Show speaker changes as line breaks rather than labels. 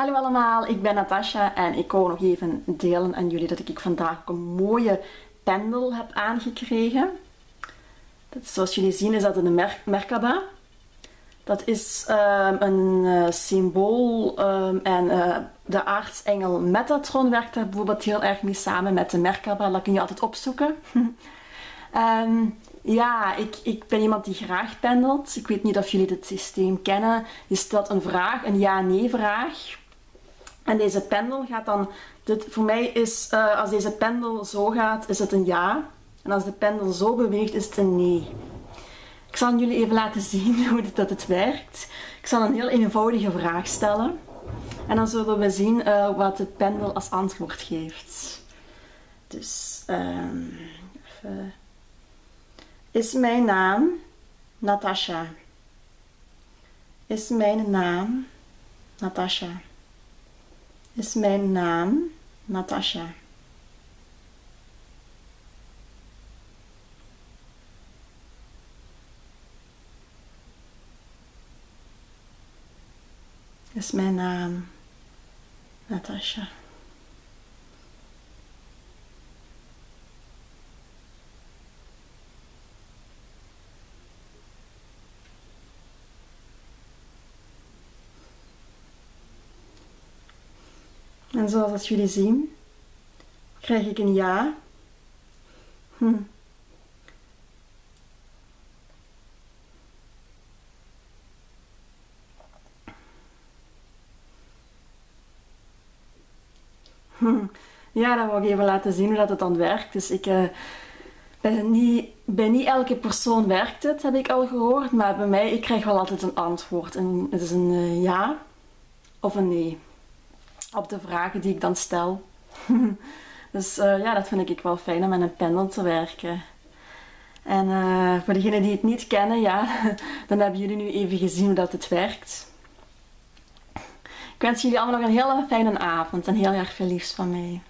Hallo allemaal, ik ben Natasha en ik wou nog even delen aan jullie dat ik vandaag een mooie pendel heb aangekregen. Dat, zoals jullie zien is dat een Mer Merkaba. Dat is um, een uh, symbool um, en uh, de aartsengel Metatron werkt daar bijvoorbeeld heel erg mee samen met de Merkaba. Dat kun je altijd opzoeken. um, ja, ik, ik ben iemand die graag pendelt. Ik weet niet of jullie dit systeem kennen. Je stelt een vraag, een ja-nee vraag. En deze pendel gaat dan, dit, voor mij is, uh, als deze pendel zo gaat, is het een ja. En als de pendel zo beweegt, is het een nee. Ik zal jullie even laten zien hoe dat het werkt. Ik zal een heel eenvoudige vraag stellen. En dan zullen we zien uh, wat de pendel als antwoord geeft. Dus, um, even. Is mijn naam Natasha? Is mijn naam Natasha? Is mijn naam Natasha? Is mijn naam Natasha? En zoals als jullie zien, krijg ik een ja. Hm. Hm. Ja, dan wil ik even laten zien hoe dat het dan werkt. Dus ik uh, ben niet, bij niet elke persoon werkt het, heb ik al gehoord. Maar bij mij, ik krijg wel altijd een antwoord. En het is een uh, ja of een nee op de vragen die ik dan stel. dus uh, ja, dat vind ik wel fijn om met een pendel te werken. En uh, voor degenen die het niet kennen, ja, dan hebben jullie nu even gezien hoe dat het werkt. Ik wens jullie allemaal nog een hele fijne avond en heel erg veel liefs van mij.